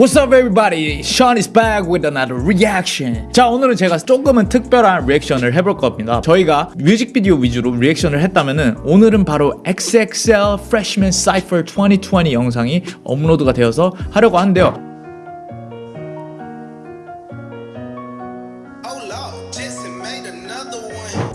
What's up everybody? Sean is back with another reaction. 자 오늘은 제가 조금은 특별한 리액션을 해볼 겁니다. 저희가 뮤직비디오 위주로 리액션을 했다면은 오늘은 바로 XXL Freshman Cypher 2020 영상이 업로드가 되어서 하려고 하는데요.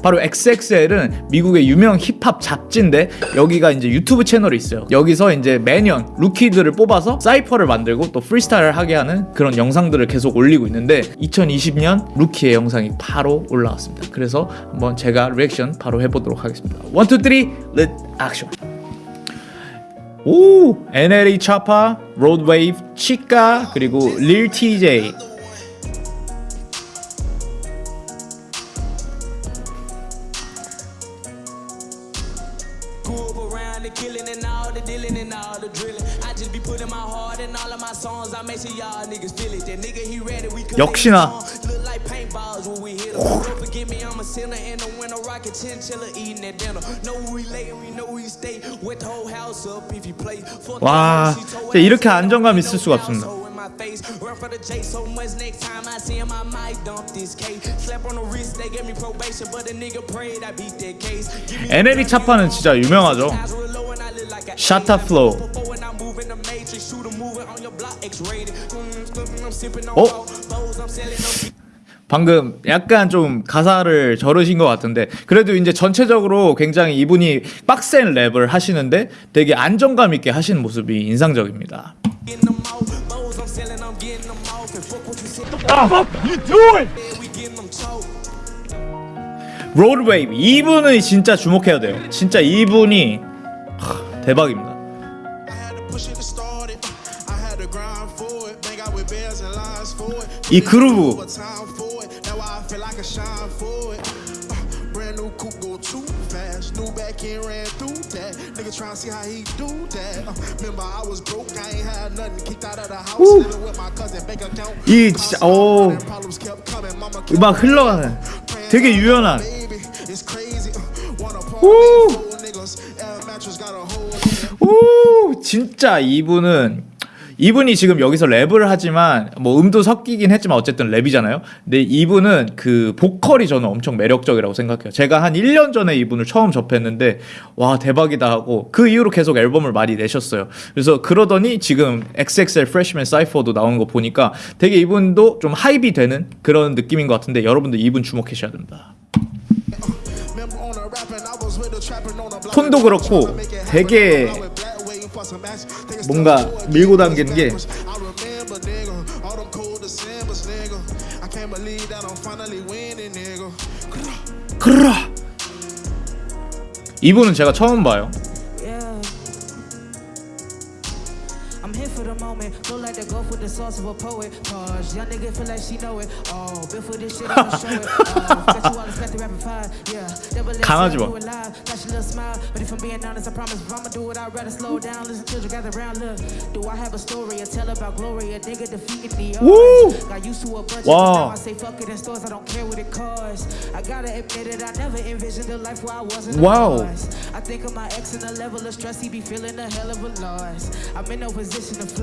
바로 XXL은 미국의 유명 힙합 잡지인데 여기가 이제 유튜브 채널이 있어요. 여기서 이제 매년 루키들을 뽑아서 cypher를 만들고 또 프리스타일을 하게 하는 그런 영상들을 계속 올리고 있는데 2020년 루키의 영상이 바로 올라왔습니다. 그래서 한번 제가 리액션 바로 해보도록 하겠습니다. 1, 2, 3, let action. 오! NLE 차파, 로드웨이브, 치카, 그리고 릴 TJ the dealing and all the drilling. I just be putting my heart in all of my songs. I make sure y'all niggas feel it. That nigga he ready. We could 역시나. look like paintballs when we hit him. Don't forget me, I'm a sinner in the winter rocket chinchilla eating that dinner. Know we lay and we know we stay. With the whole house up if you play. 와, the 진짜 이렇게 안정감 있을 수가 없습니다. face. Run for the J so much next time I see him I might dump this cake. Slap on the wrist they gave me probation but a nigga prayed I beat that case. NLE Choppa는 진짜 유명하죠. Shotta Flow. 어? 방금 약간 좀 가사를 저르신 것 같은데 그래도 이제 전체적으로 굉장히 이분이 빡센 랩을 하시는데 되게 안정감 있게 하시는 모습이 인상적입니다. 로드웨이브 이분은 진짜 주목해야 돼요. 진짜 이분이 하, 대박입니다. 이 그루브. Uh. Uh. 이 진짜 오 Problems kept coming. Mama kept 음악 흘러가는 되게 유연한 baby. 오 진짜 이분은 이분이 지금 여기서 랩을 하지만 뭐 음도 섞이긴 했지만 어쨌든 랩이잖아요. 근데 이분은 그 보컬이 저는 엄청 매력적이라고 생각해요. 제가 한 1년 전에 이분을 처음 접했는데 와 대박이다 하고 그 이후로 계속 앨범을 많이 내셨어요. 그래서 그러더니 지금 XXL Freshman Cypher도 나오는 거 보니까 되게 이분도 좀 하이비 되는 그런 느낌인 것 같은데 여러분들 이분 주목하셔야 됩니다. 톤도 그렇고 되게 뭔가 밀고 당기는 게. 그라 이분은 제가 처음 봐요. in for the moment. Look like the gulf with the sauce of a poet. Pause. Young nigga feel like she know it. Oh, been for this shit, I'ma show it. Oh, bet you all expect the rapid fire. Yeah. Never let it live. Got your little smile. But if I'm being honest, I promise if I'ma do it, I'd rather slow down. Listen, to children gather around. Look, do I have a story or tell about glory? A nigga defeated me. Woo! Got used to a bunch wow. of I say fuck it in stores. I don't care what it costs. I gotta admit it, I never envisioned a life where I wasn't. Wow. I think of my ex and the level of stress he be feeling a hell of a loss. I'm in no position it.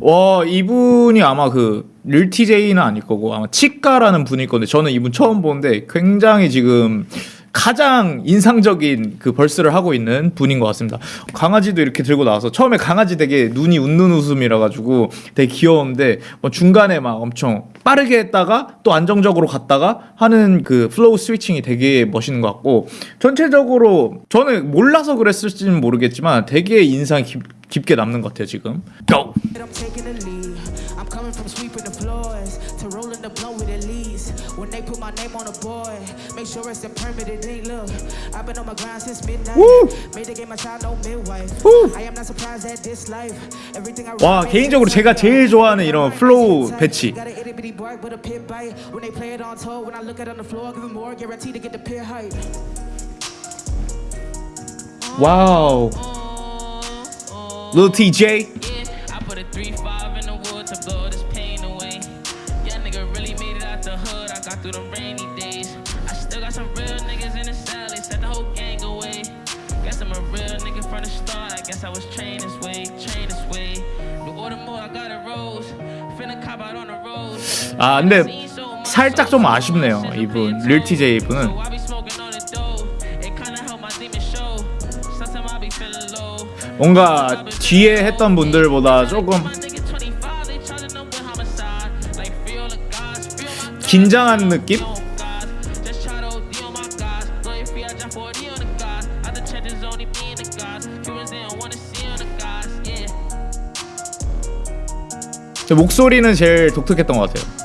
와 이분이 아마 그 Lil Tjay는 아닐 거고 아마 Chika라는 분일 건데 저는 이분 처음 보는데 굉장히 지금 가장 인상적인 그 verse를 하고 있는 분인 것 같습니다. 강아지도 이렇게 들고 나와서 처음에 강아지 되게 눈이 웃는 웃음이라 가지고 되게 귀여운데 뭐 중간에 막 엄청 빠르게 했다가 또 안정적으로 갔다가 하는 그 flow switching이 되게 멋있는 것 같고 전체적으로 저는 몰라서 그랬을지는 모르겠지만 되게 인상 깊, 깊게 남는 것 같아요 지금. Go. I'm taking the lead. I'm coming from sweeping the floors to rolling the blow with the leads. When they put my name on the board, make sure it's a permitted link. Look, I've been on my grind since midnight. Woo! Made the game my child, no midwife. Woo! I am not surprised at this life. Everything I 와, write 개인적으로 makes 제가 sense. 제일 좋아하는 이런 플로우 배치. Got an itty bitty bark, but a pit bite. When they play it on tour, when I look at it on the floor, give it more, guaranteed to get the pit height. 와우. Lil TJ. Yeah, I put a 3-5 in I was trained this way, trained this way. The order more, I got it rose. Finna cop out on the road. 아 근데 살짝 좀 아쉽네요 이분 릴티제이 분은. 뭔가 뒤에 했던 분들보다 조금 My nigga 25, they charging them with homicide. Like feel the gods, feel my gods. 긴장한 느낌? 목소리는 제일 독특했던 것 같아요.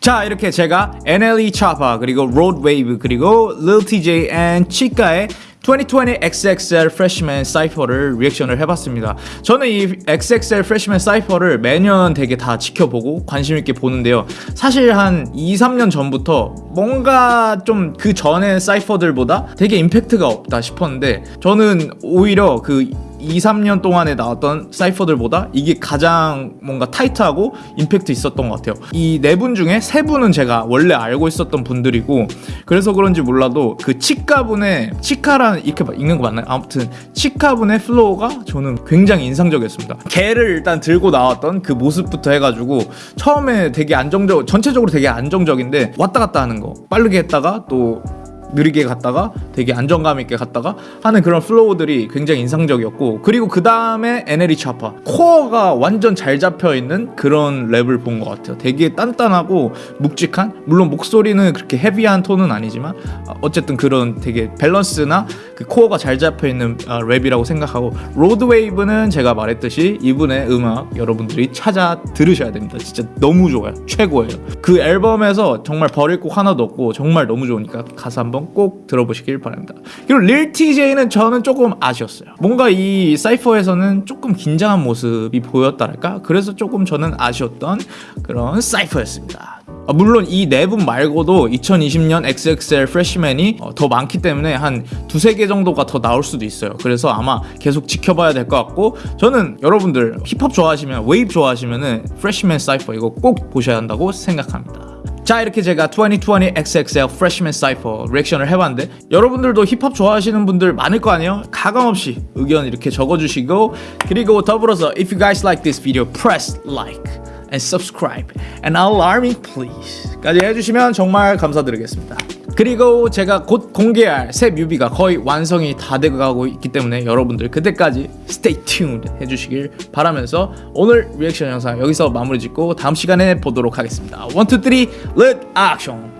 자 이렇게 제가 NLE Choppa 그리고 Rod Wave 그리고 Lil TJ and 치카의 2020 XXL Freshman Cypher를 리액션을 해봤습니다. 저는 이 XXL Freshman Cypher를 매년 되게 다 지켜보고 관심 있게 보는데요. 사실 한 2, 3년 전부터 뭔가 좀 그 전의 cypher들보다 되게 임팩트가 없다 싶었는데 저는 오히려 그 2, 3년 동안에 나왔던 cypher들보다 이게 가장 뭔가 타이트하고 임팩트 있었던 것 같아요. 이 네 분 중에 세 분은 제가 원래 알고 있었던 분들이고 그래서 그런지 몰라도 그 Chika분의 Chika라는 이렇게 막 읽는 거 맞나요? 아무튼 Chika분의 flow가 저는 굉장히 인상적이었습니다. 개를 일단 들고 나왔던 그 모습부터 해가지고 처음에 되게 안정적 전체적으로 되게 안정적인데 왔다 갔다 하는 거 빠르게 했다가 또 느리게 갔다가 되게 안정감 있게 갔다가 하는 그런 flow들이 굉장히 인상적이었고 그리고 그 다음에 NLE Choppa 코어가 완전 잘 잡혀 있는 그런 랩을 본 것 같아요. 되게 단단하고 묵직한 물론 목소리는 그렇게 heavy한 톤은 아니지만 어, 어쨌든 그런 되게 밸런스나 그 코어가 잘 잡혀 있는 어, 랩이라고 생각하고 Rod Wave는 제가 말했듯이 이분의 음악 여러분들이 찾아 들으셔야 됩니다. 진짜 너무 좋아요. 최고예요. 그 앨범에서 정말 버릴 곡 하나도 없고 정말 너무 좋으니까 가사 한번 꼭 들어보시길 바랍니다. 그리고 Lil Tjay는 저는 조금 아쉬웠어요. 뭔가 이 cypher에서는 조금 긴장한 모습이 보였다랄까? 그래서 조금 저는 아쉬웠던 그런 cypher였습니다. 아, 물론 이 네 분 말고도 2020년 XXL Freshman이 어, 더 많기 때문에 한 두세 개 정도가 더 나올 수도 있어요. 그래서 아마 계속 지켜봐야 될 것 같고 저는 여러분들 힙합 좋아하시면 웨이브 좋아하시면은 Freshman Cypher 이거 꼭 보셔야 한다고 생각합니다. 자 이렇게 제가 2020 XXL Freshman Cypher 리액션을 해봤는데 여러분들도 힙합 좋아하시는 분들 많을 거 아니에요? 가감없이 의견 이렇게 적어주시고 그리고 더불어서 If you guys like this video, press like and subscribe and alarming please 까지 해주시면 정말 감사드리겠습니다. 그리고 제가 곧 공개할 새 뮤비가 거의 완성이 다 돼가고 있기 때문에 여러분들 그때까지 stay tuned 해주시길 바라면서 오늘 리액션 영상 여기서 마무리 짓고 다음 시간에 보도록 하겠습니다. 1, 2, 3, let action!